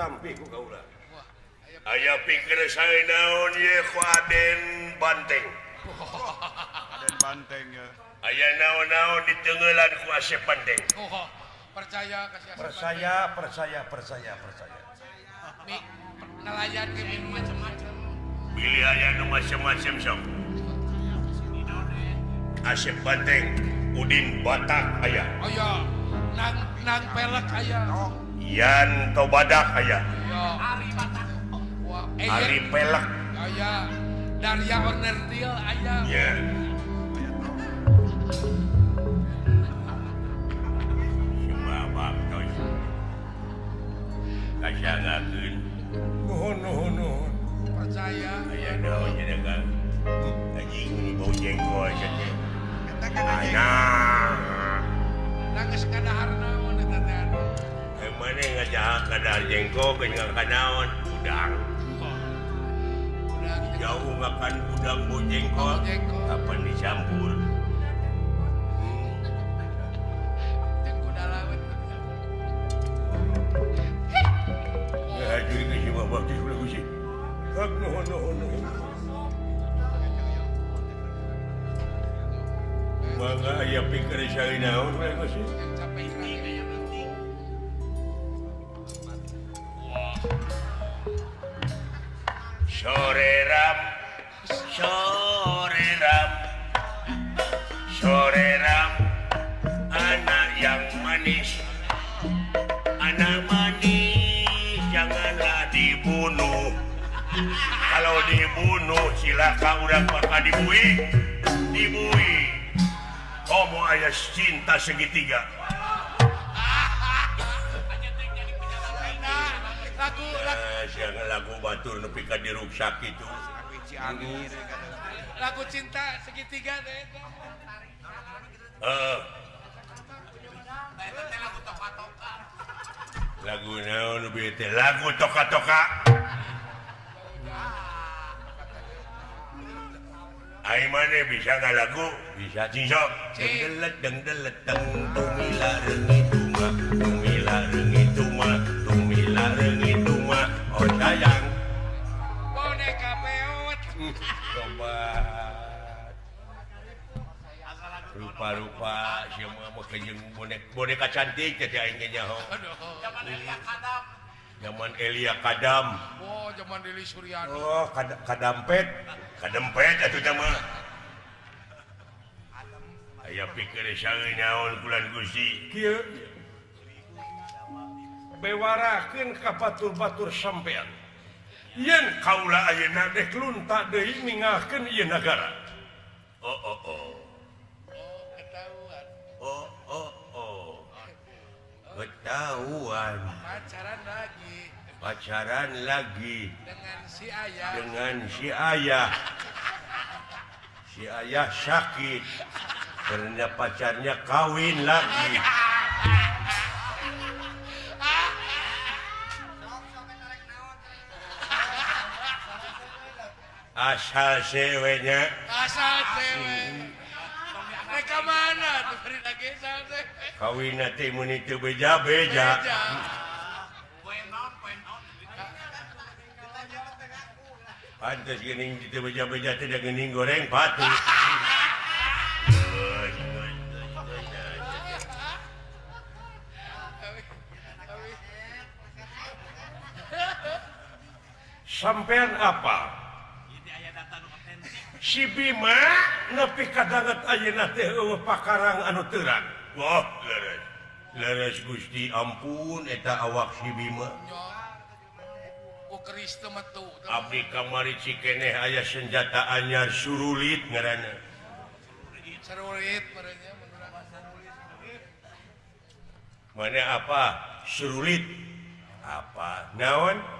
tampi aya pikir saya ye Yden banteng. Banteng aya naon-naon di tenggelan Asep banteng. Percaya percaya percaya percaya percaya. Mi nelayan ke macam-macam. Pilih aya macam-macam sok Asep Banteng Udin Batak aya. Aya. nang nang pelek aya. yan tobadah aya eh, Ari pelak aya Darya Onerdil aya yeah. Kasangakeun. Nuhun nuhun nuhun. Percaya. Aya daun jadi kan. Anjing ini bau jengkol saja. Katakan aja. anjing. Nangis kada harna mun eta teh. anu. mana ngajaha kadar jengko kanaon udang. Jauh makan udang mau jengkol kapan dicampur Mga ayapi ka rin naon inaon, wala Capek siya. Sore ram, sore ram, sore ram, anak yang manis, anak manis janganlah dibunuh. Kalau dibunuh silakan orang bakal dibui, dibui. Kamu ayah cinta segitiga. siang lagu Batur nepika diruksak itu lagu cinta segitiga deh uh. Eh. lagu naon oh, lagu toka-toka. Aiman bisa nggak lagu? Bisa. Cincok dengdelet dengdelet teng tumila rengi tuma tumila rengi rupa-rupa semua mau kejeng bonek boneka cantik jadi aing ge nyaho Aduh. zaman Elia Kadam. Oh, zaman Dili Suryani. oh kadampet. Kadempet atuh teh mah aya pikir saeuy naon bulan Gusti kieu bewarakeun ka batur-batur sampean. yen kaula ayeuna dek lunta deui ningahkeun ieu nagara. Oh oh oh. Oh, oh oh oh ketahuan. Pacaran lagi. Pacaran lagi. Dengan si ayah. Dengan si ayah. Si ayah sakit. Karena pacarnya kawin lagi. Ah, ah, ah. asal ceweknya asal cewek mana kawin itu beja-beja pantas gening itu beja-beja tidak gening goreng patuh. sampean apa? Si Bima nepi kadanget ayeuna teh eueuh pakarang anu terang wah leres. Leres Gusti ampun eta awak si Bima. Abdi kamari cikeneh aya senjata anyar surulit ngaranna Surulit. Mana apa? Surulit. Apa? Naon?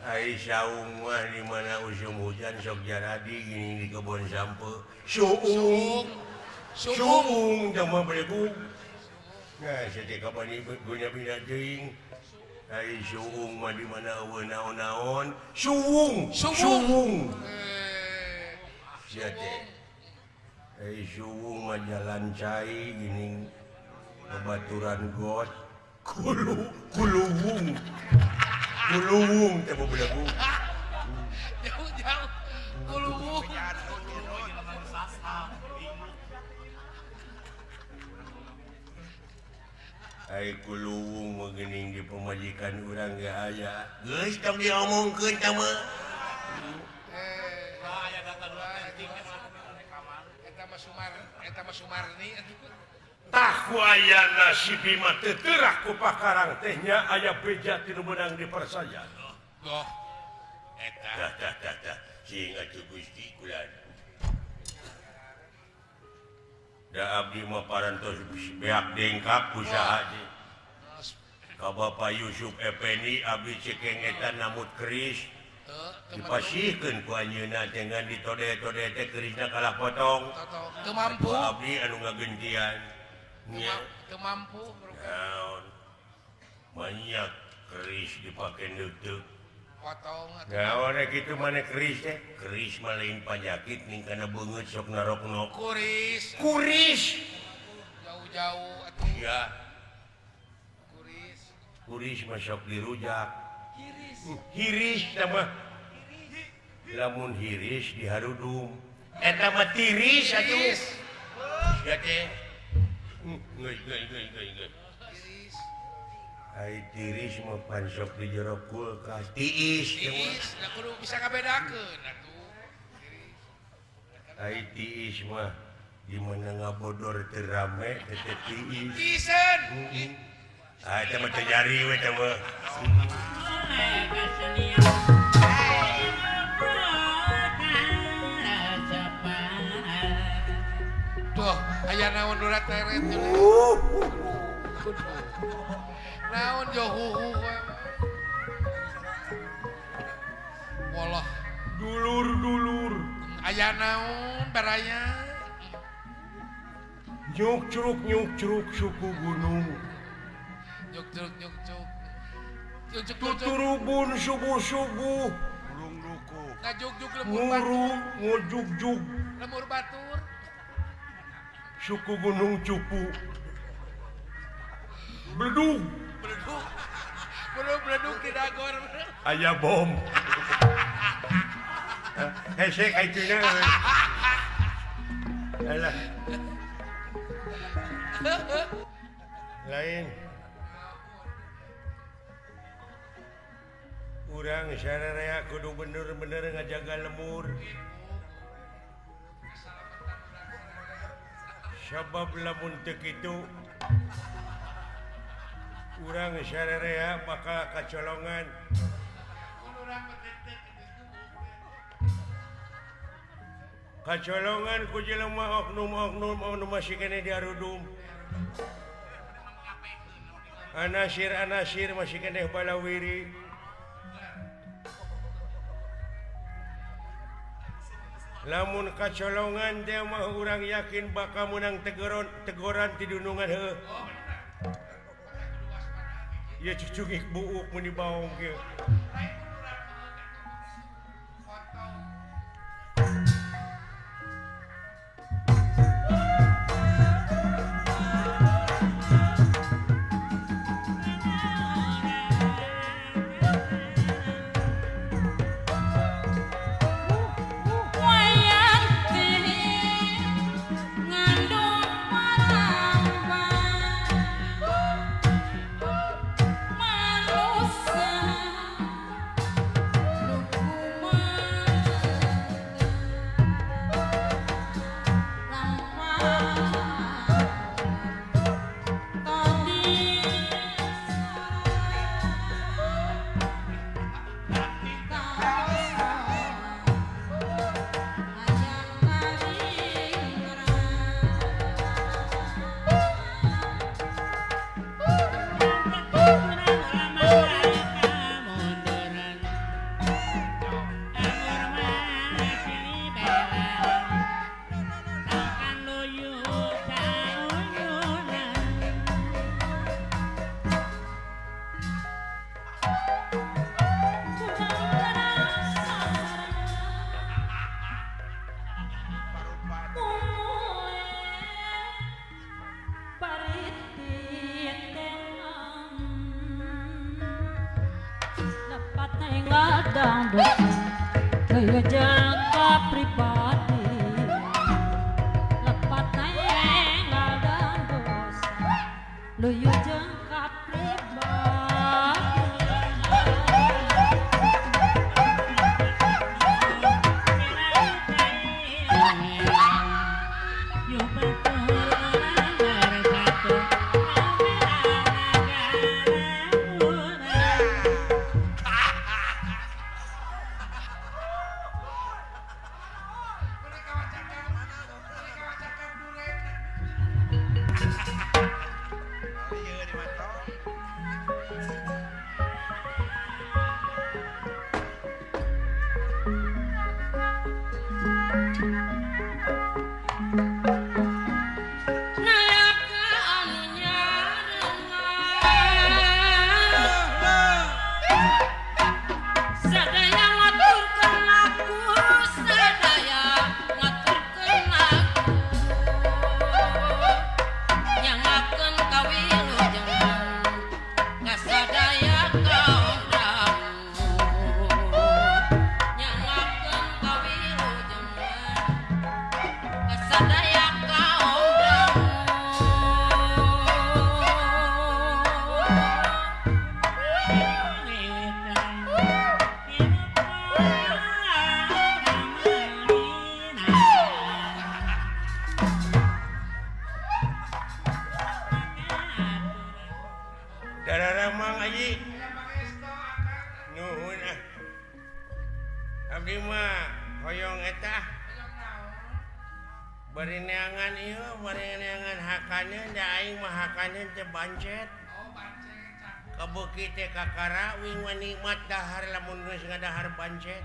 Aisyah di mana usum hujan sok jaradi gini di kebun sampo Suung. suung. Suung. suung. Sama beleku nah setika pani pindah teuing. Ai suung mah di mana eueuh naon-naon. Suung. Suung. suung. Eh, sia teh. Ai suung mah jalan cai gini. Babaturan got Kulu, kulubung. Kulubung, tebo eh, belagu. Jauh-jauh, kulubung. Ay kulubung magaling di pemajikan orang gak aja Guys, tak diomong ke sama. Eh, ayah datang nanti. Eta mas eta mas taana ku pakarang tehnya ayaah beja tidak menang dipercaya Abdimaranngkap usaha Ka Bapak Yusuf Efendi Abdi Cekengetan Namut Kris dipasihkan kunyuna dengan ditode-tode kerisna kalah potong. Kemampu Abdi anu ngagentian. mampu banyak keris dipakai nutup eh, kitu mana keris eh. keris malain panyakit nih karena beungeut sok narokno. Kuris. Kuris! Jauh-jauh ya kuris. Kuris masuk dirujak. Hiris. Hmm, hiris sama lamun hiris diharudum. Eta mah tiris atuh. Ya teh. diri pansok di jero kulkas. Tiis Tiis, kudu bisa tiis mah gimana ngabodor terame tete tiis. Tiisan ah itu mah terjari we coba Aya naon urat teret. Uh, uh. Naon jo huhu kowe. Walah dulur-dulur. Aya naon baraya. Nyuk curug nyuk curug suku gunung. Nyuk curug nyuk curug. Tuturubun subuh-subuh. Ngurung duku. Ngajuk-juk lemur batur. Ngurung ngojug-jug. Lemur batur. suku gunung cupu. Bledug Beleduk. Beleduk beleduk di dagor. aya bom. Eh, Hesek aituna alah. Lain. Urang sararea kudu bener-bener ngajaga lemur. sabab lamun itu kurang syrerea bakal kacolongan. Kacolongan ku jelema oknum oknum oknum masih kene diarudum anasir anasir masih kene balawiri lamun kacolongan Demah orang yakin bakal menang tegoran tegoran tidunungan he oh, ya cucu buuk menibau pancet oh, kebukti Kakara wing nikmat dahar lamun nuis ngadahar pancet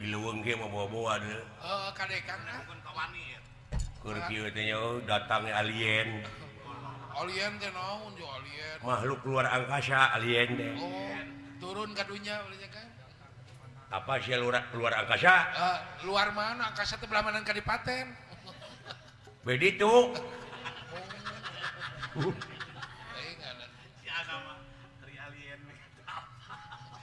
diluweng ge mabawa-bawa deh. Oh, kieu teh nya datang alien. Alien teh naon jo alien. Makhluk luar angkasa alien deh. Oh, turun ke dunia kan? Apa sih luar, luar angkasa? Uh, luar mana? Angkasa teh belah mana kadipaten. Begitu. Oh. Uh.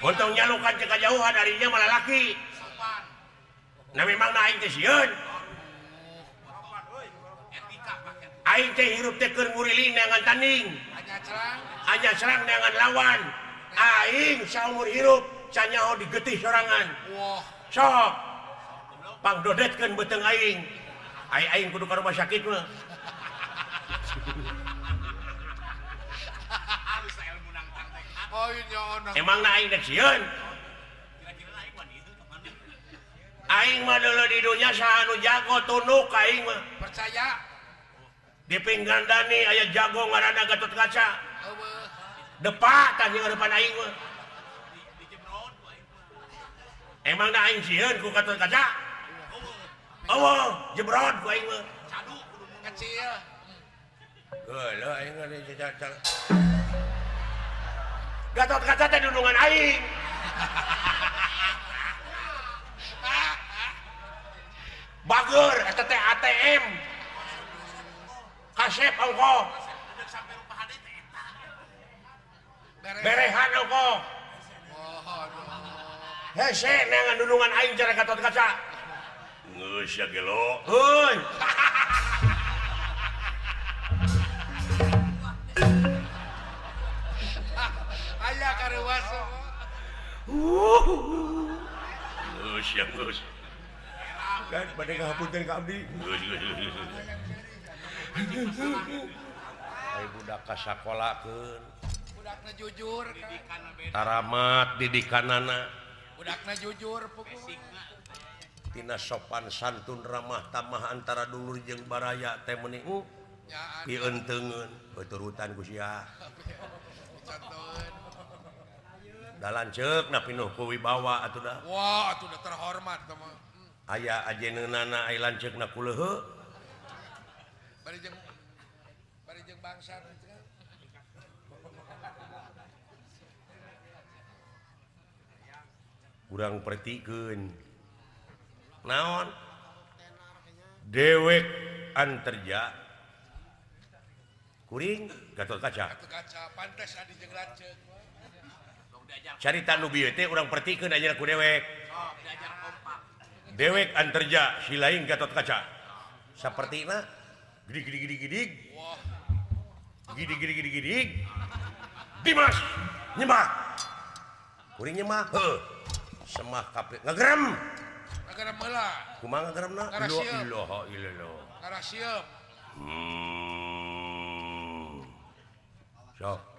untungnya lukan ceka jauhan harinya malah laki. Nah memang naik teh sieun. Aing teh hirup teh keur ngurili neangan tanding. Hanya serang neangan lawan. Aing saumur hirup canyaho digetih sorangan. Sok. Pang dodetkeun beteng aing. Aing aing kudu ka rumah sakit mah. emang naik deksiun Aing mah dulu di dunia sahanu jago tunduk aing mah. Percaya. Di pinggan Dani aya jago ngaranna Gatot Kaca. Depak tadi ngadepan aing mah. Emang da aing sieun ku Gatot Kaca? Eueuh, jebrot ku aing mah. Cadu kudu kecil. Geuleuh aing mah Gatot kaca teh dudungan aing. Bager, eta teh ATM. Kasep ongko. Berehan ongko. Hese neangan dudungan aing cara gatot kaca. Geus ya gelo. Heuy. rewas. Heuh siap terus. Kan bade ngahapunten ka Abdi. Budak ka sakola keun. Budakna jujur. Taramat didikanana. Budakna jujur puguh. Tina sopan santun ramah tamah antara dulur jeung baraya teh meni. Pieunteungeun, turutan ku siah. Da lanceukna pinuh ku wibawa atuh dah Wah atuh da terhormat eta mah. Aya ajeneunna ai lanceukna ku leuheung. Bari jeung bari jeung bangsa. Kurang pratikeun. Naon? Dewek anterja. Kuring gatot kaca. Gato kaca pantes adi jeung lanceuk. carita nubiote orang pertikan aja aku dewek? Dewek anterja si lain gatot kaca. Seperti nah gede gede gede gede dimas! Nyemah kuring nyemah heh semah kape ngegeram ngegeram lah? Kumang ngegeram na ilo ilo ilo ilo karasiap hmm. Sok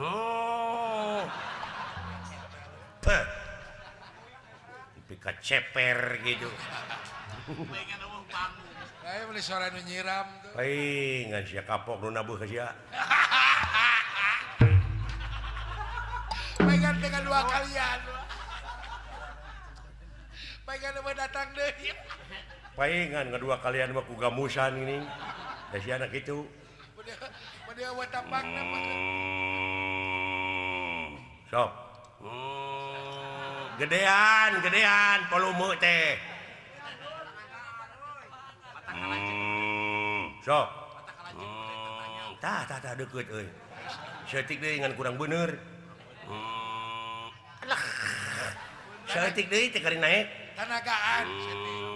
oh. Eh. ceper gitu. Nyiram kapok pegang dengan dua kalian. Pegang datang deh. Palingan kedua kalian mau kugamusan ini dari anak itu. so. hmm. Mm. gedean gedean volume teh. Hmm. so hmm. tah tah tah deket euy. Setik deui ngan kurang bener. Mm. Alah setik deui teh kari naik tanagaan setik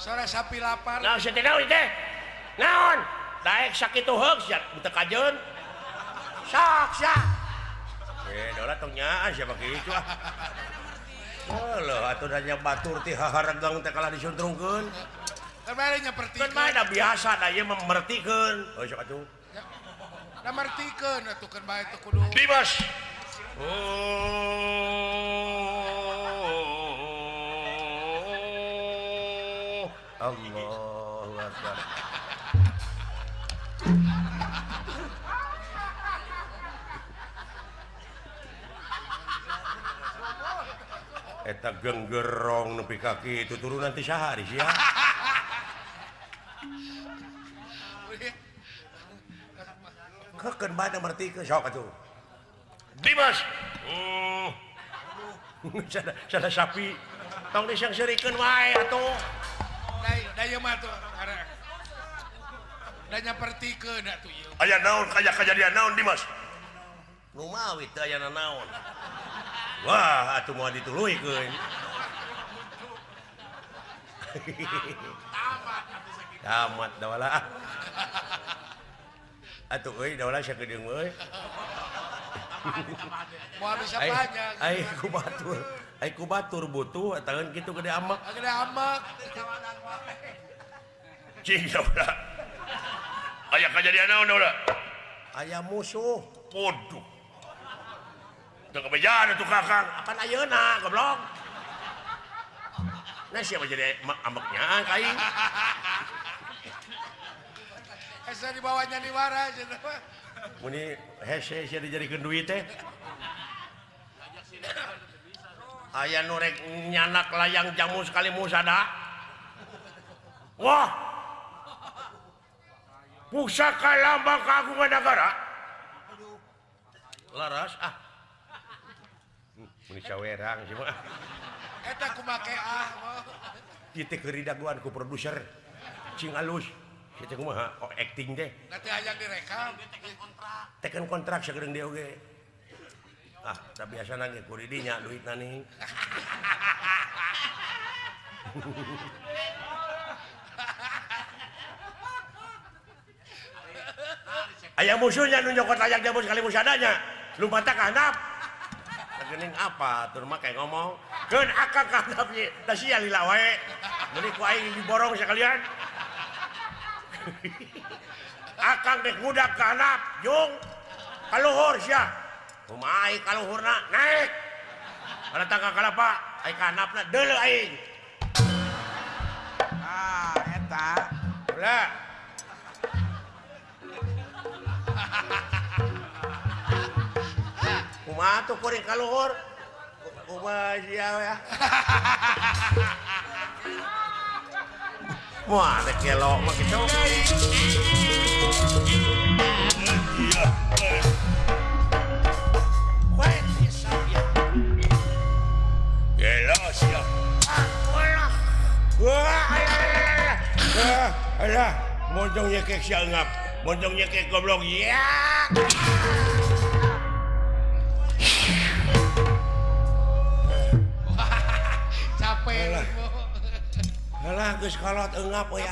sore sapi lapar nah, naon Daek sakit kajun sak. Eh, dolar nyaan siapa gitu ah. Halo, atuh atau batur ti haharegang teh kalah disuntrungkeun. Kemarinnya pertikeun. Kan mah biasa da ieu memertikeun. Oh, sok atuh. Da mertikeun atuh kan bae teu kudu. Dimas. Oh. Allahu Akbar. Eta genggerong nepi kaki itu turun nanti sehari sih ya. Keken banyak berarti ke sok itu. Dimas. Oh. Sada, sapi. Tong disyang serikan wae atuh. Dai daya mah tuh ara. Da nyepertikeun atuh ieu. aya naon kaya kejadian naon Dimas? Numawi teu aya naon. Wah atuh moal dituluykeun Tamat dawala Atuh eh, euy dawala sakedeung euy eh? Moal bisa banyak Ai ku batur ku batur butuh tangan gitu gede amak. Gede amak. Cing ya udah. Ayah kejadian naon udah. Ayah musuh. Podo udah kebejaan itu kakang apa ayeuna goblok? Nah siapa jadi amaknya kain Hese dibawanya di waras. Muni hese jadi dijadikeun duit teh. Aya nu rek nyanak layang jamu sekali musada. Wah. Pusaka lambang kagungan negara laras ah. Werang Eta kumake ah titik keridaguan ku produser. Cing alus. Kita kumaha oh acting deh nanti aja direkam. Teken kontrak segering dia oke okay. ah tapi biasa nangis kuridinya duit nani ayah musuhnya nunjukot layak jamu sekali musadanya lupa tak kanap tergening apa? Turma kayak ngomong. Kan akak kanapnya tasi ya lilawe ini ku aing diborong sekalian. Akang dek budak kanap jung. Kaluhur siapa Kumai kalau hurna naik. Ada tangka kalapa, ai kanapna deuleu aing. Ah, eta. Ulah. Kumaha tuh kuring kaluhur? Kumaha sia ya. Wah, ada kelok mah gitu. ah, boncongnya kek siangap boncongnya kek goblok ya capek lah geus kolot engap we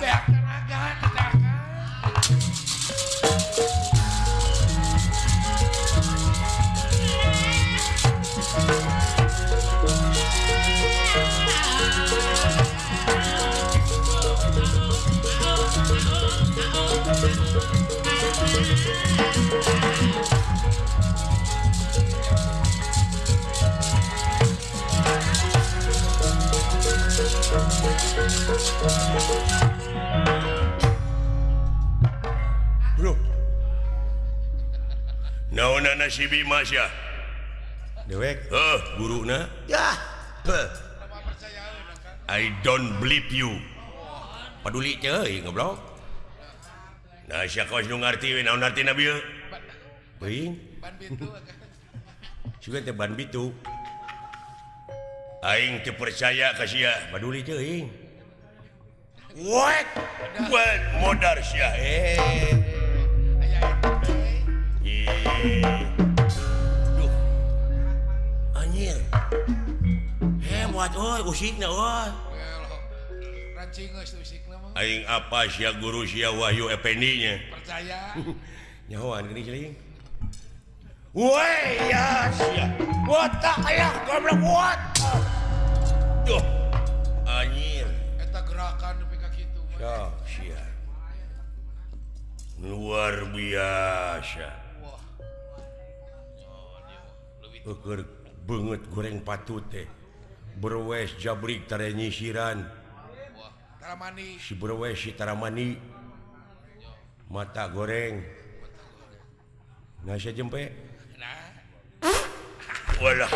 Bro. Naona nasibi masya. Dewek. Heh, burukna. Yah. I don't believe you. Paduli teh euy ngeblok. Nah, sia kos nu ngarti we naon artina bieu? Beuing. Ban bitu. Sugan teh ban bitu. Aing teu percaya ka sia, paduli teh euy. modar sia eh. Aya itu teh. Ih. Duh. Anjir. Hebat oi, usikna oi. Well, rancing geus tuh mah. Aing apa sia guru sia Wahyu Effendi nya. Percaya. Nyahoan gini celing. Woi ya sia. What tak aya goblok what? Duh. luar biasa. Ukur banget goreng patu teh berwes jabrik tare nyisiran. Si berwes si taramani mata goreng. Nasi jempe. Walah.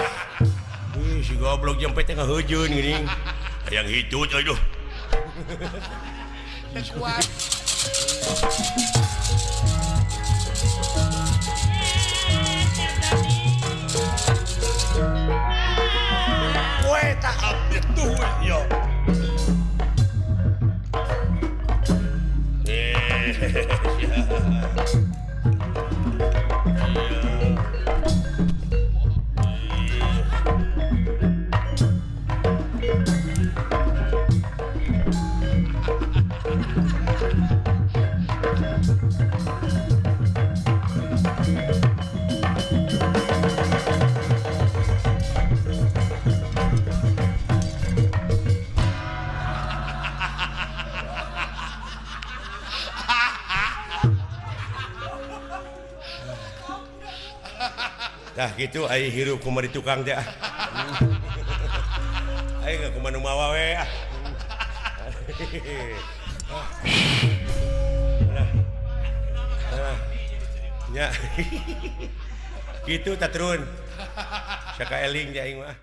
Si goblok jempe tengah hujun gini yang hitut aduh the quad. Poeta, do it, yo. gitu ay hirup kumari tukang teh. Ah. Ayo nggak kumanu mawa we. Nah. Nah. Ya. Gitu tak turun. Saka eling dia aing mah.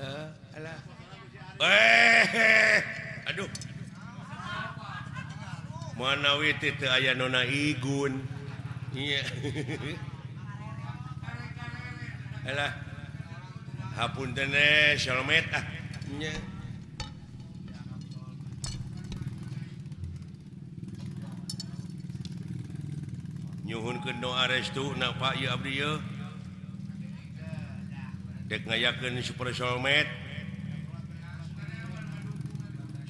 Ah. Alah. Eh. Aduh. Mana witi teu aya nona igun. Iya. Alah. Hapunten eh, shalmet ah. Nya. Nyuhunkeun doa restu na Pak ieu abdi ieu. Dek ngayakeun super shalmet.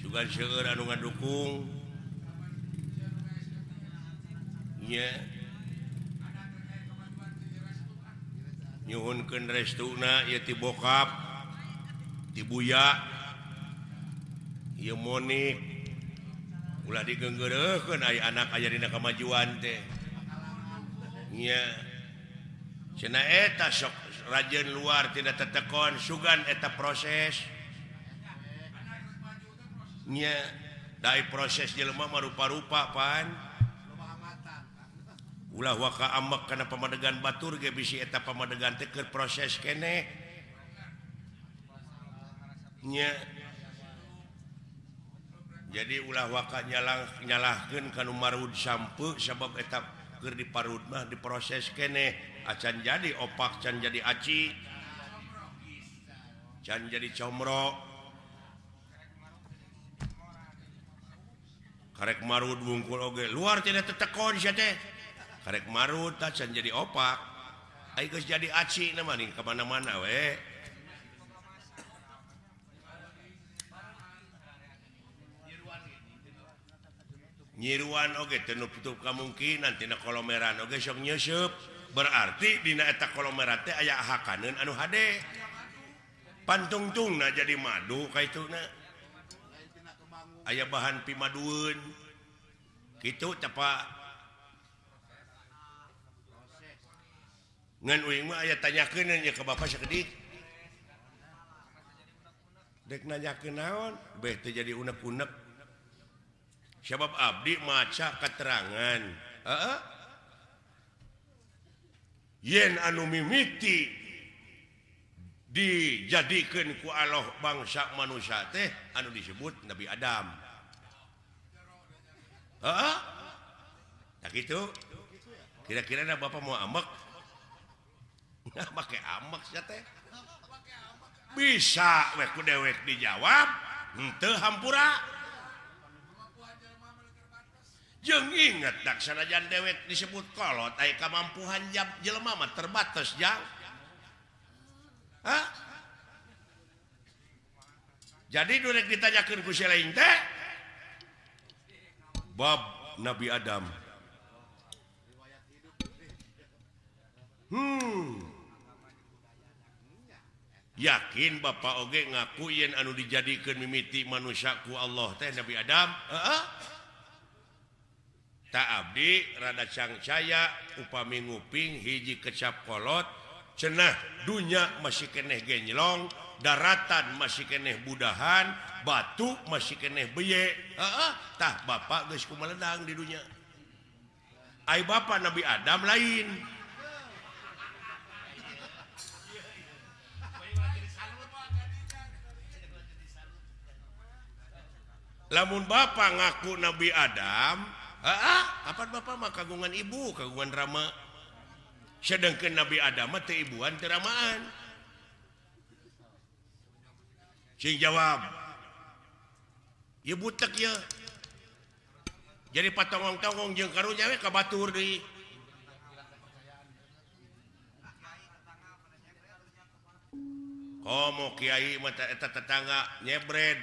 Sugan seueur anu ngadukung. Iya. nyhunkan restuna ya tibokap dibuya monik. Ulah digenggerken anak aya dina kemajuan eta sok rajeun luar tidak tetekon sugan eta proses. Nya dari proses jelma rupa-rupa pan. ulah waka amak karena pemadegan Batur ge bisi eta pemadegan teh keur proses kene. Nya. Jadi ulah waka nyalah nyalahkeun kanu marud sampe sabab eta keur diparud mah diproses kene. Ah, Acan jadi opak can jadi aci. Can jadi comro. Karek marud wungkul oge. Luar tidak tetekon sia teh. karek marut can jadi opak. Ayo jadi aci nama nih kemana-mana we. Nyiruan oke okay, tenup tutup kemungkinan tina kolomeran oke okay, sok nyusup berarti dina eta kolomeran teh aya hakaneun anu hade. Pantungtungna jadi madu kaituna aya bahan pimadueun. Kitu tepa aya tanya ke Bapak sedikit dek nanya naon? Beh bete jadi unek-unek. Sebab Abdi maca keterangan heeh. Yen anu mimiti dijadikan ku Allah bangsa manusia teh anu disebut Nabi Adam. Uh-uh. nah gitu? Kira-kira Bapak mau ambek. bisa weku dewek dijawab henteu hampura. Jeung inget daksanajan dewek disebut kolot tai kemampuan jam jelema mah terbatas jang. Hah? jadi durek ditanyakan ku lain teh bab Nabi Adam. Hmm. yakin Bapak Oge ngaku yen anu dijadikan mimiti manusiaku Allah teh Nabi Adam? Tak Abdi rada cangcaya upami nguping hiji kecap kolot cenah dunya masih keneh genylong daratan masih keneh budahan batu masih keneh beyetah Bapak geus meledang di dunia Ay Bapak Nabi Adam lain. lamun Bapak ngaku Nabi Adam apa Bapak mah kagungan ibu kagungan rama? Sedangkan Nabi Adam teh ibuan teramaan sing jawab ya butek ya jadi patongong-tongong jeung karunya we kabatur deui. Komo kiai mata eta tetangga nyebred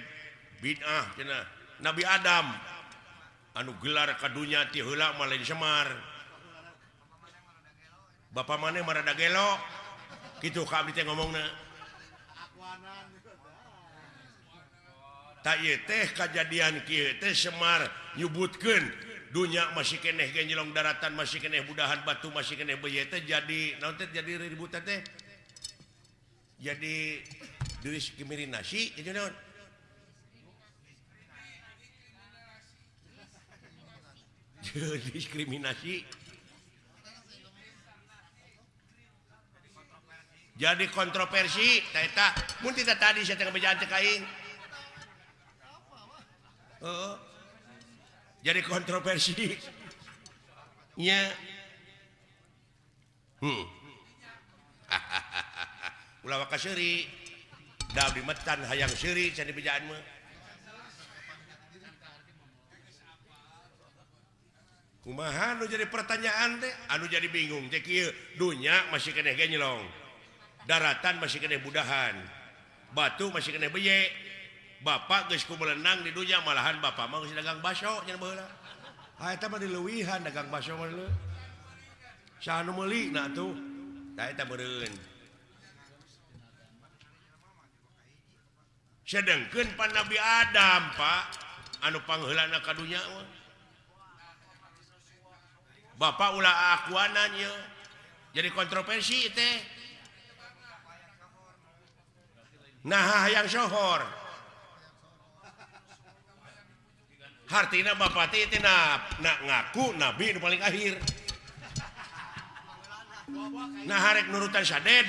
bid'ah cenah. Nabi Adam anu gelar kadunya tila Malin Semar. Bapak maneh marada gelo. Gitu kami ngomong teh kejadian teh Semar nyebutkan dunya masih keneh genjelong daratan masih keneh budahan batu masih keneh beyete jadi nanti jadi ribut teh jadi diri kimirin nasi itu naon? diskriminasi. Jadi kontroversi tidak tadi uh, jadi kontroversi. Nya. Hmm. ulama da Dabi Metan hayang Syri jadi bejaanmu kumahan jadi pertanyaan teh? Aduh jadi bingung. Jekil dunya masih kene genyelong daratan masih kene budahan. Batu masih kene beye. Bapak geus kumelenang di dunya malahan Bapak mah geus dagang baso nya baheula ah eta mah dileuwihan dagang baso mah leuwih saha nu meuli na tuh. Da eta meureun. Sedengkeun pan Nabi Adam Pak. Anu pangheulana ka dunya mah. Bapak ulah akuananya jadi kontroversi teh. Nah yang sohor. Hartina bapak teh teh na, na, ngaku nabi nu paling akhir nah harek nurutan saded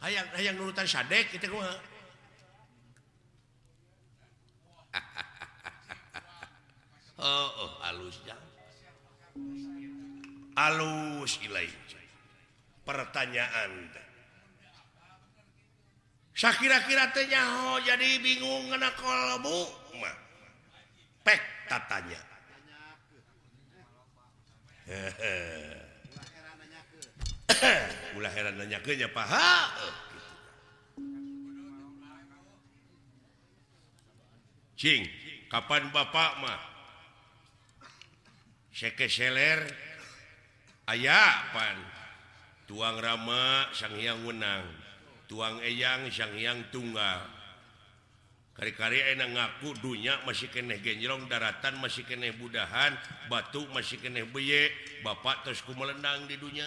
hayang hayang nurutan sadek kita kumaha oh, oh, halus ilai. pertanyaan Saya kira-kira tenyaho jadi bingung kena kolbu pek tatanya. ulah heran nanya kenya paha eh, Cing kapan Bapak mah sekeseller ayapan tuang Rama Sanghyang Wenang. Tuang Eyang Sanghyang Tunggal kari-kari enak ngaku dunya masih keneh genjrong daratan masih keneh budahan batu masih keneh beye Bapak terusku melendang di dunia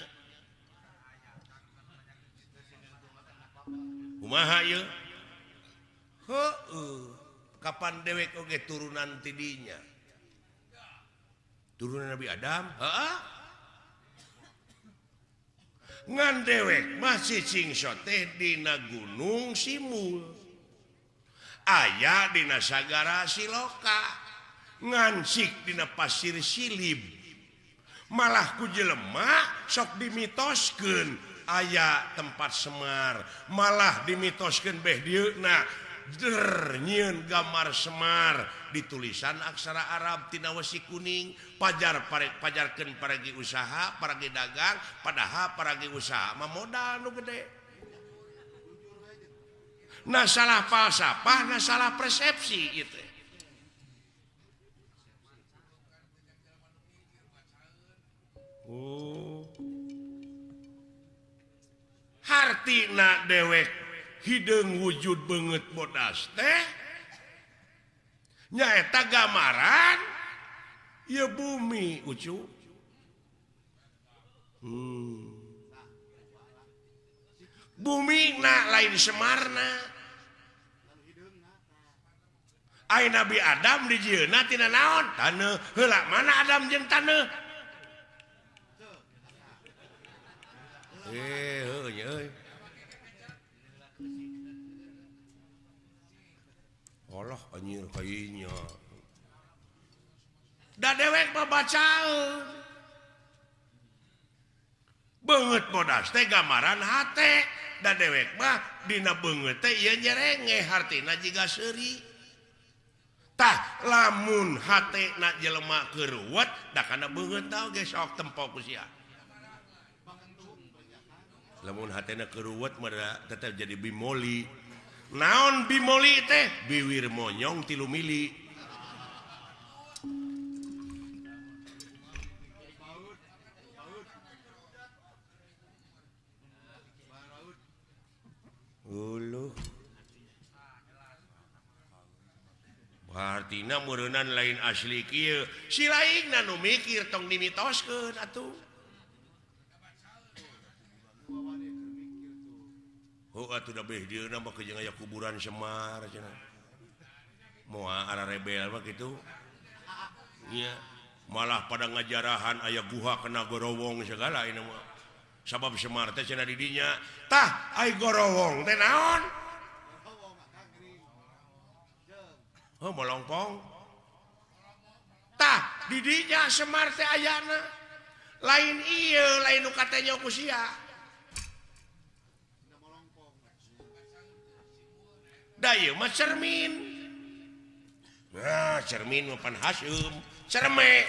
Umaha yuk Kapan dewek oge turunan tidinya turunan Nabi Adam. Ngan dewek masih singsote Dina Gunung Simul. Aya Dina Sagara Siloka. Ngansik Dina pasir silib. Malah ku jelema sok dimitoskeun. Aya tempat Semar. Malah dimitoskeun beh dieuna nyiun gambar Semar. Di tulisan aksara Arab tina wesi kuning. Pajar pare pajarkeun paragi usaha paragi dagang padahal paragi usaha. Modal nu gede. Nah salah falsafah nah salah persepsi itu Oh. Hartina dewek hidung wujud banget bodas teh. Nyaeta gamaran. Ya bumi ucu. Hmm. bumi na lain Semarna. Ay Nabi Adam di jina tina naon? Tanah helak mana Adam jeung tanah eh heuh. sekolah anjir kayaknya da dewek membaca banget modas teh gambaran hati da dewek mah dina banget teh ieu nyerenge hartina jiga seuri. Tah lamun hati nak jelema keruwet da kana banget tau ge sok tempo ku sia. Lamun hatena keruwet mah tetep jadi bimoli. naon bimoli teh? Biwir monyong tilu mili. Uluh. Bartina murunan lain asli kieu. Si lain nu mikir tong dimitoskeun atuh. Oh, udah kuburan Semar mua ah, rebel begitu Iya. Malah pada ngajarahan aya guha kena gorowong segala ini sabab Semar teh cenah didinya. Tah ai gorowong teh naon? Oh melongpong. Tah didinya Semar teh ayana lain iya lain nu katanya ku sia. Dayuma cermin. Nah, cermin mapan Hasum cerme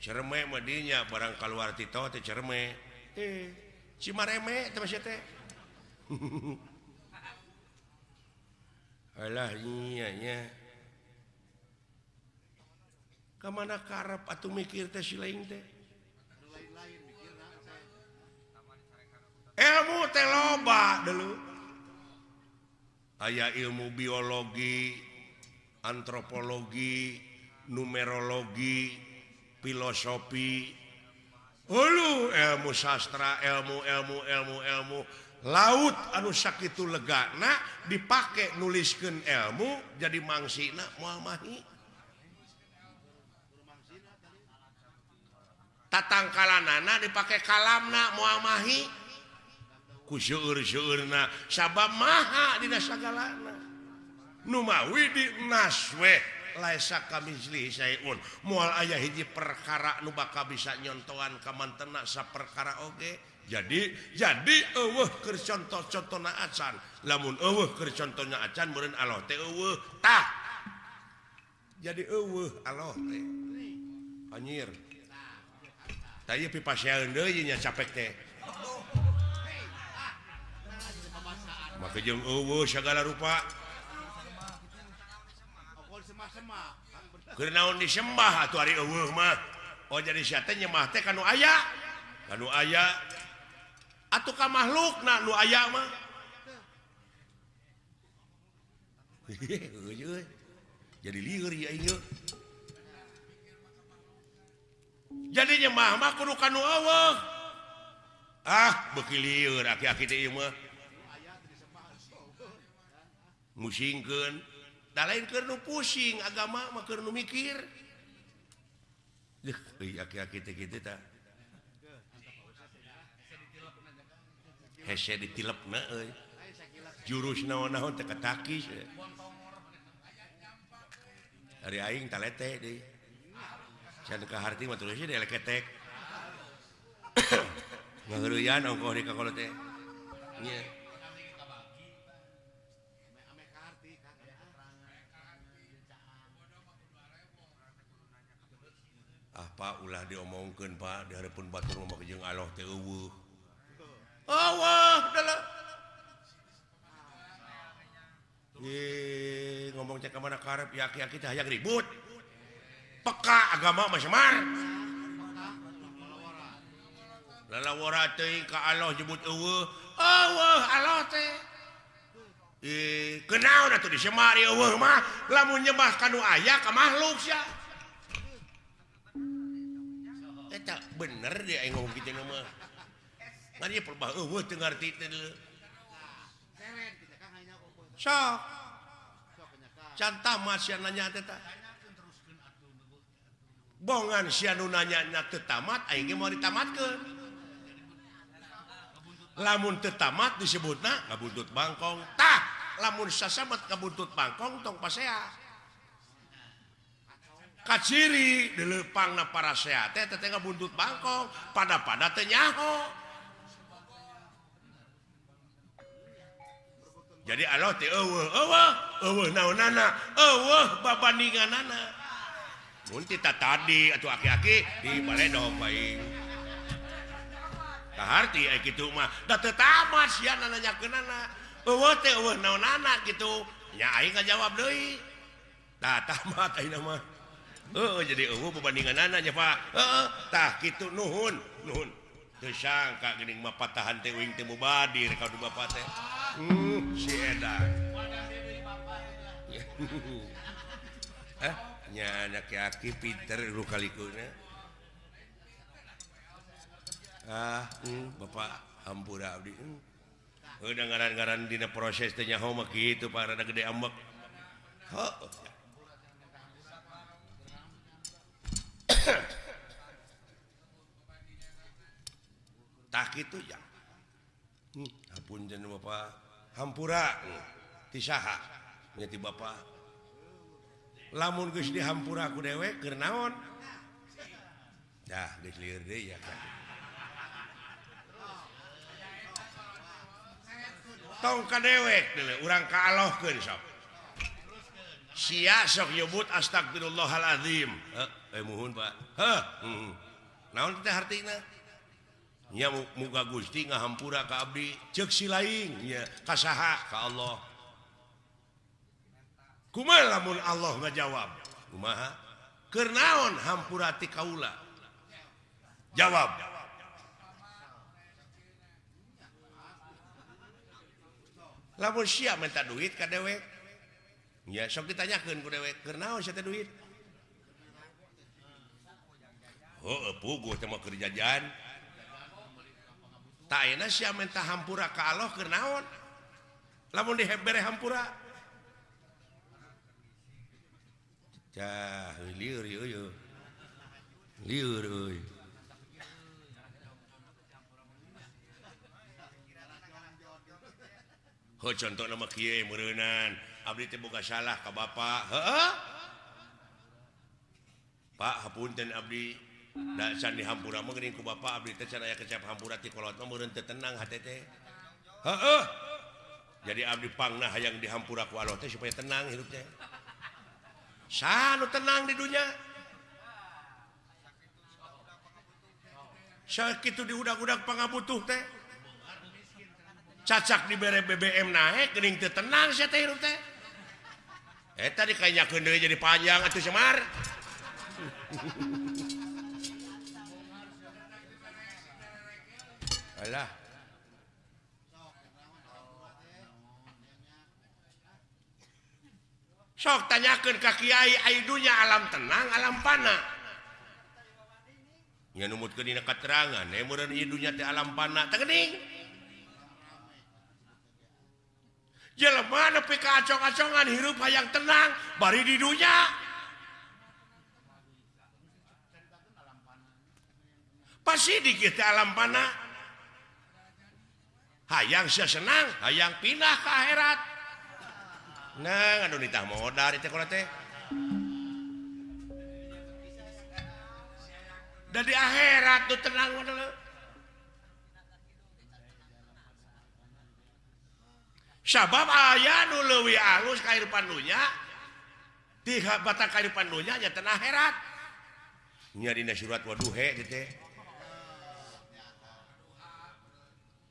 cerme madinya barang keluar Tito teh cerme eh cimareme teh teh alah nyanya kemana karep atau mikir teh silain teh? Ilmu teh loba dulu. Aya ilmu biologi antropologi numerologi filosofi. Hulu ilmu sastra ilmu ilmu ilmu ilmu. Laut anu sakit itu legana dipakai nuliskan ilmu jadi mangsi nak muamahi. tatangkalan nana dipakai kalamna muamahi. Kusyurna sabab maha di sagalana. Numawi di naswe laisa kamisli sayun mual ayah hiji perkara nu bakal bisa nyontohan kamantena sa perkara oge. Jadi jadi eueuh keur contoh-contohna acan lamun eueuh keur contohna acan meureun Allah teh eueuh tah. Jadi eueuh Allah teh. Anjir Tanya pipa deui nya capek teh. Maka jeung eueuh segala rupa. Keur naon disembah atuh ari eueuh mah. Oh jadi sia teh nyembah teh kanu aya. Kanu aya atuh ka makhlukna nu aya mah. Jadi liur ya ieu. jadinya mama kudu kanu awal ah bekiliur aki-aki teh ieu mah. Musingkeun. Da lain keur nu pusing agama mah keur nu mikir. Deuh euy aki-aki teh kitu tah. Hese ditilepna euy. Jurus naon-naon teh katakis hari aing talete deui apa ulah diomongkan Pak? Hareupun Batur memakjung Allah teh eueuh. Allah adalah ngomong cek kemana karep ya kita hayang ribut. peka agama Masmar Allah jebut kenal atuh di lamun nyebah kanu ayah ke makhluk ya eh, tak bener dia ngomong gitu nama nanti perbah eueuh teu ngarti teh sok. Cantah mah yang nanya teh bongan sianunanyanya tetamat mau ditamat ke lamun tetamat disebut nah ngabuntut Bangkong. Tak lamun sasabat kabuntut Bangkong tong pasea. Kaciri dilepang na para sehat teh teh Bangkong pada pada tenyaho jadi Allah teh eueuh eueuh eueuh naonana eueuh babandinganana Muntita tadi atau aki-aki di balai dong baik. Kaharti eh gitu mah. Da teu tamat sia nanyakeunana. Eueuh teh eueuh naonana gitu. Ya aing ngajawab deui. Tah tamat ayeuna mah. Heeh jadi eueuh babandinganana nya Pak. Heeh tah kitu nuhun, nuhun. Teu sangka geuning mah patahan teh uing teh mubadir ka du bapa teh. Hmm, si edan. Eh? anakki Peter kalikunya ah mm, Bapak hampur Abdi mm. udah ngaran-garan dina proses tanya home gitu para rada gede ambek oh. tak itu ya hmm, pun Bapak hampura hmm. tisaha menjadi Bapak lamun geus dihampura aku dewek kenaon nah, ya, Tong ka dewek orang sia sok nyebut astagfirullahalazim eh, eh, muhun Pak. Hmm. muga Gusti ngahampura ka Abdi ceuk silaing nya ka kasaha ka Allah. kumaha lamun Allah ngajawab. Kumaha? Kernaon hampurati kaula? Jawab. Lamun siap minta duit ka dewek ya sok ditanyakeun ku dewek kernaon sia duit? Oh puguh teh mah keur jajan tak enak sia minta hampura ka Allah kernaon? Lamun dibere hampura? Cah, liur, liur, liur, euy. Ho, contoh nama kieu merenan abdi teh boga salah ka bapak heeh Pak hapunten abdi da san di hampura mah geuning ku bapak abdi teh can aya kecap hampura ti kolot mah meureun teu tenang hate teh heeh jadi abdi pangna hayang dihampura ku Allah teh supaya tenang hidupnya Sanu tenang di dunia? Sakit di udak-udak pangabutuh teh. Cacak di bere BBM naik geuning teu tenang sia teh hirup teh. Eh tadi kayaknya jadi panjang atuh semar alah. sok tanyakan ka Kyai aidunya alam tenang alam pana numut ke dina keterangan ya eh, murid idunya di alam pana tegening jelema nepi ka acong-acongan hirup hayang tenang bari di dunya. Pasti di kita alam pana hayang sia senang hayang pindah ke akhirat. Nah, aduh nitah modal itu kalau teh. Dari akhirat tuh tenang modal. Sabab ayah nu leuwih alus kehidupan dunya di batang kehidupan dunya nya teh akhirat. Nya dina surat waduhe gitu teh.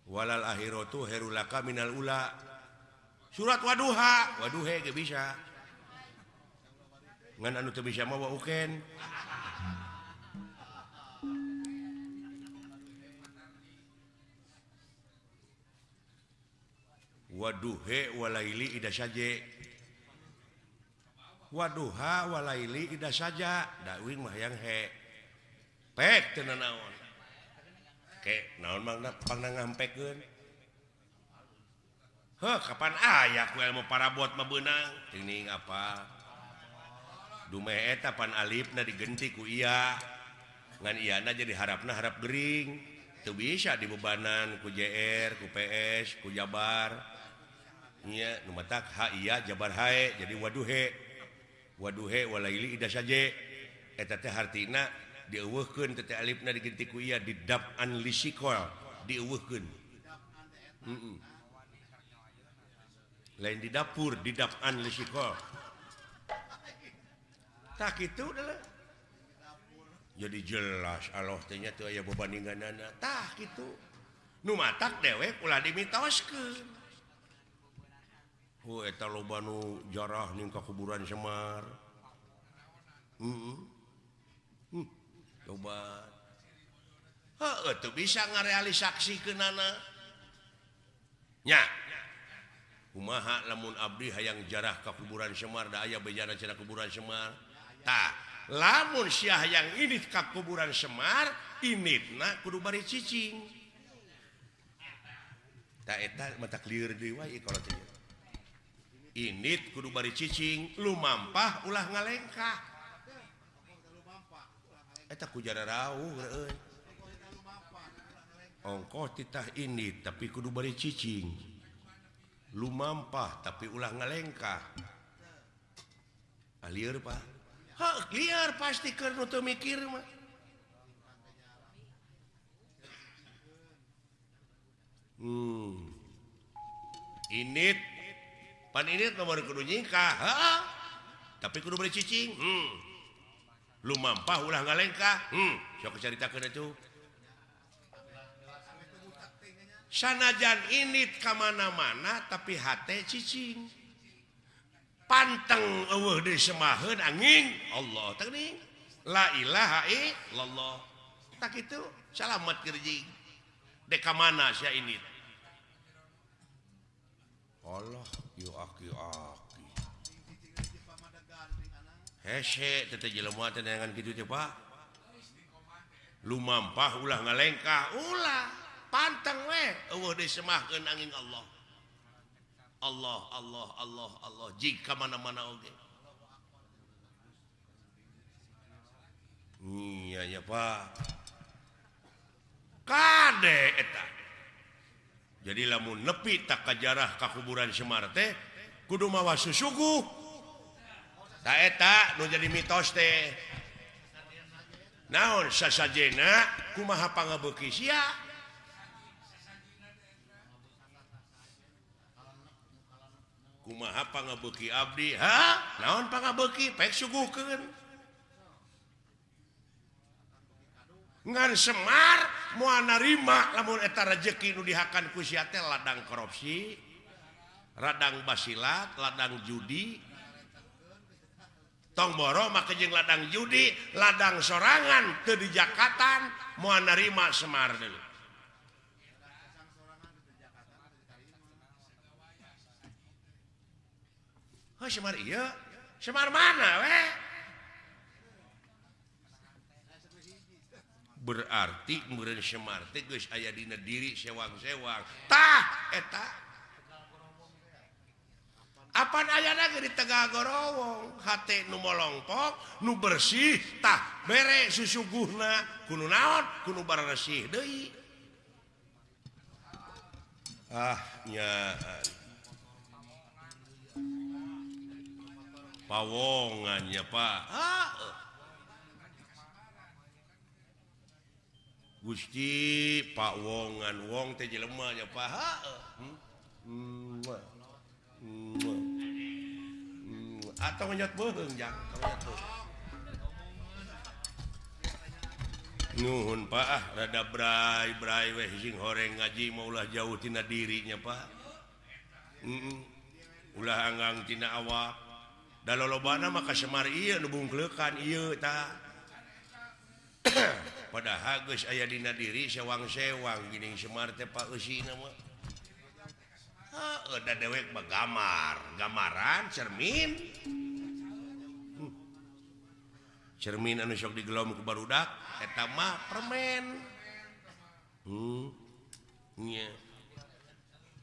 Walal akhiratu herulaka minal ula. surat waduha. Waduhe bisa. Ngan anu teu bisa mau uken. Waduhe walaili ida saja. Waduha walaili ida saja. Dawing mah yang he. Pek teu naon ke naon mangna pangna ngampekeun Heh, kapan aya ku ilmu para buat mebenang ini apa dume tapan Alif na digenti ku iya. Ngan Iana jadi harapna harap Gering. Tuh bisa dibebanan ku JR ku PS ku Jabar. Iya numatak ha iya Jabar hae jadi waduhe. Waduhe walaili ida saja eta teh hartina dieuweuhkeun teh Alif na digenti ku iya didap an lisikol dieuweuhkeun. Heeh mm -mm. lain di dapur di didapkan risiko tak itu adalah jadi jelas Allah tanya tuh aya bebandingan tak itu numatak dewek ulah dimitos ke Oh, eta eh, loba nu jarah ning ka kuburan Semar. Heeh. hmm. Loba. Heeh, tuh bisa ngarealisasikeun anak Nya, kumaha lamun Abdi hayang jarah ke kuburan Semar da aya bejana cina kuburan Semar? Tak lamun Syah yang ini ke kuburan Semar ini na kudu bari cicing. Tak eta mata clear deui wae kalau tanya ini kudu bari cicing lumampah ulah ngalengkah. Eta ku jara rauh euy ongkoh titah ini tapi kudu bari cicing. lumampah tapi ulah ngalengkah. Ah, Alir Pak. Ha, liar pasti karena tuh mikir mah. Hmm. Init. Pan init nomor kudu nyingkah ha? tapi kudu beri cicing hmm. Lumampah ulah ngalengkah hmm. Sok ceritakeun atuh. sanajan ini kemana-mana tapi hati cicing. Panteng uh, disemahun angin Allah tening la ilaha illallah. Tak itu salamet kerjing deka mana saya ini Allah yu aki aki hese teh jelema tenangan gitu teh Pak. Lumampah ulah ngalengkah ulah. pantang disemahkan angin Allah. Allah Allah Allah Allah. Jika mana-mana oge. Iya ya Pak. Kade eta? Jadi lamun nepi tak kajarah kakuburan Semar teh kudu mawa susuguh tak eta nu jadi mitos teh. Naon sasajena kumaha pangabeuki sia? kumaha pangabeuki Abdi ha? Naon pangabeki? Pek suguhkeun ngan Semar moal narima lamun eta rezeki nu dihakan ku siate ladang korupsi radang basilat ladang judi. Tong boro make jeung ladang judi ladang sorangan teu di Jakatan moal narima Semar dulu Oh, Semar iya. Semar mana weh? berarti meureun Semar teh geus aya dina diri sewang-sewang. Tah, eh, eta Apan aya lagi di Tegal Gorowong? Hate nu molongpok, nu bersih, tah. Bere susuguhna kuno naon kuno barresih Dehi ahnya pawongannya Pak. Gusti Pak wongan wong teh lemahnya Pak. Hmm? atau nyot beuheung, jang? Nuhun Pak. Ah rada brai brai weh sing horeng ngaji maulah jauh tina dirinya Pak. -mm. ulah anggang tina awak. dalolobana maka Semar iya nubungklekan iya ta pada hagus aya dina diri sewang-sewang gini Semar teh Pak Usi nama ada dewek gamar gamaran cermin hmm. cermin anu sok digelom ke barudak eta mah permen hmm. Yeah.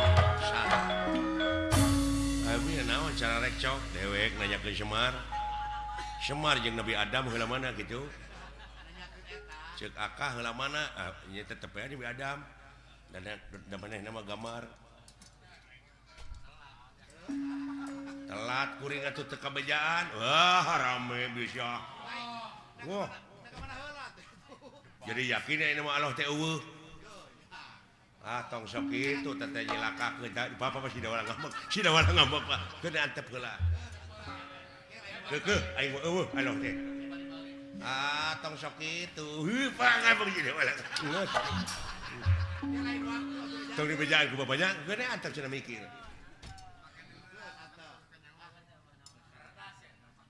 Salah. naon cara rekcok dewek nanya ke Semar. Semar jeung Nabi Adam heula mana gitu. Cek akah heula mana? Ah, nya tetep ya Nabi Adam. Dan dan mana nama gamar. Telat kuring atuh teu kabejaan. Wah rame bisa wah. Jadi yakin ini mah Allah teh eueuh. Ah, tong sok itu teteh nyilakakeun kita bapak masih dawala ngambek si dawala ngambek pak. Kena antep heula keke aing eueuh aloh teh ah tong sok itu. Heuh pak ngambek si dawala tong di bejaan ku bapaknya kena antep cenah mikir.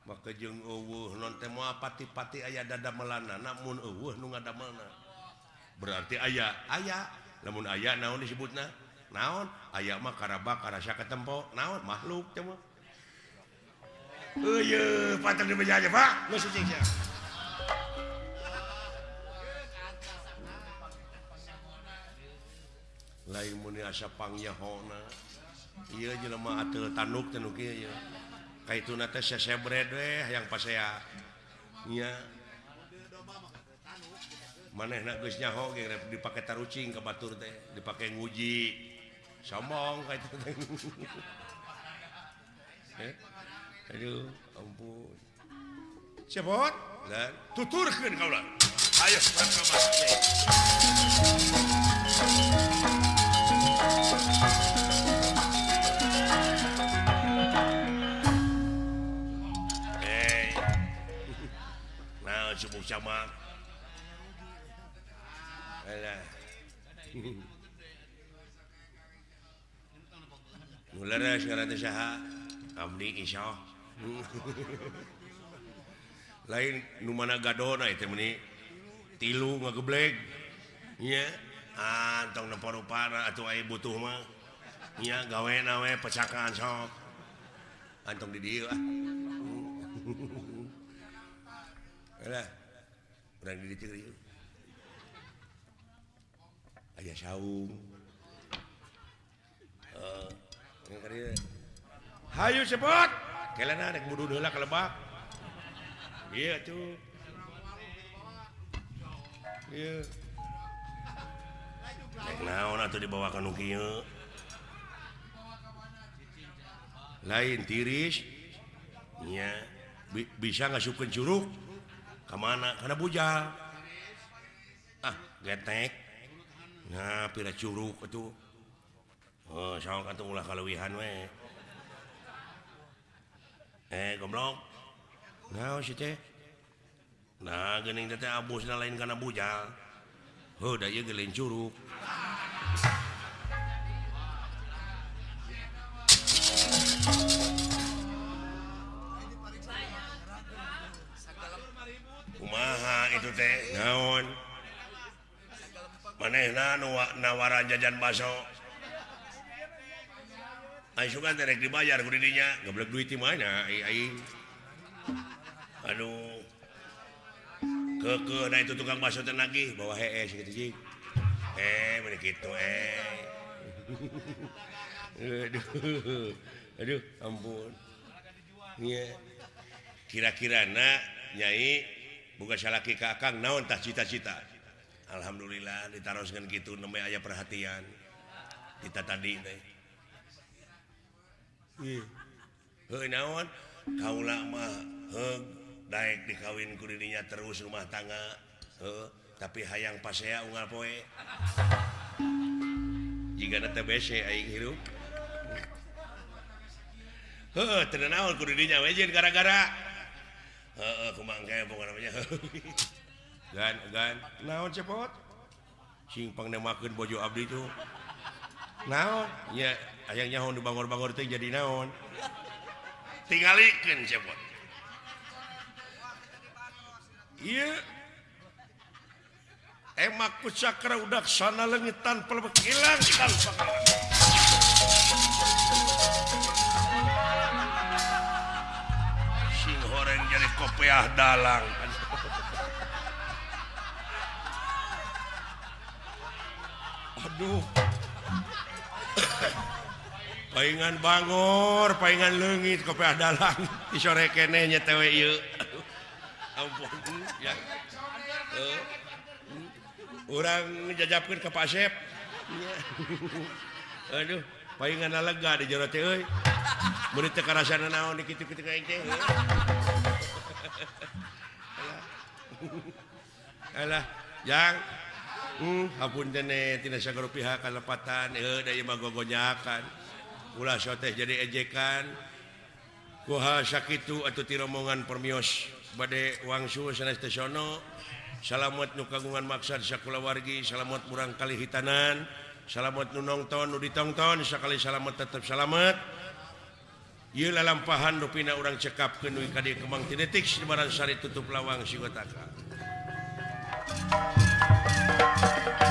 Maka jeung eueuh non teh moal pati-pati aya dadamelana namun eueuh nu ngadamelna berarti aya aya namun aya naon disebut nah naon aya mah karaba karasa ketempo naon makhluk cuma Uyuh, patah di meja aja, Pak. Lu sucing siapa? Lain muni asa pangyahona. Iya jelema ateul tanuk tanuk ieu ya. Kaituna teh sesebred we hayang pasea. Nya maneh nyaho dipake tarucing ke Batur teh dipake nguji. Sombong eh? Aduh ampun. Cepot? Dan? Tuturkan kau lah. Ayo sekarang Nah, sebut sama lain mana gadona itu meni tilu ngegeblek Nya, antong ah, neporo para atau ayah butuh mah. Nya gawe nawe pecakan sok antong di dieu ah. ah. Alah. Urang di dia aya saung eh, uh, Hayu cepot kalian anak budu ka lebak. Iya tuh iya. Rek naon atuh dibawa ka nu kieu? Lain tiris. Nya Bi bisa ngasupkan curug. Kemana kana bujal ah getek. nah pira Curug itu oh, ulah kalauwihan we eh goblok. Nah si teh. Nah geuning teh abus na lain karena bujal. Oh da ieu gelin curug. Kumaha itu teh? Naon? maneh nawara jajan baso Aisukan terek dibayar kudinya ngeblek duit di mana ai ai. Aduh. Keke nah itu tukang baso teh lagi bawa heeh gitu sih. Eh, mana gitu eh. Aduh. Aduh, ampun. Iya. Kira-kira nak nyai bukan salaki kakang naon tah cita-cita. Alhamdulillah ditaruskan gitu namanya aya perhatian. Kita tadi naon? Kaulamah baik dikawin kurinya terus rumah tangga. He, tapi hayang pas saya unggal poe jika teh TBC aing hirup. Heeh, tenang awal kudu jeung gara-gara. Heeh kumangkae pokoknya namanya. gan, gan. naon cepot? Sing pangnemakeun bojo abdi tuh naon? Ya ayang nyaho nu bangor-bangor teh jadi naon? Tingalikeun cepot. Iya. Emak ku cakra udah sana leungit tanpa hilang tanpa sing horeng jadi kopiah dalang. Aduh. Paingan Bangor palingan legit dalang di sore kene nya tewe ieu. Aduh, ampun ya. TW orang jajapkan ke Pasep Aduh palingan lega di jero teh euy. Murid karasana naon dikit-dikit kayak Alah, yang ampun dene tina sagara pihak kalepatan eh mah gogonyakan ulah soteh jadi ejekan. Kuha sakitu atuh ti rombongan permios. Bade wangsu sanes teh sono. Salamet nu kagungan maksad sakula wargi salamat murang kali hitanan. Salamet nu nongton nu ditongton sakali salamet tetep salamet. Ieu lalampahan nu pina urang cekapkeun we ka dieu kemang tinetik di Baransari tutup lawang sigotaka. Thank you.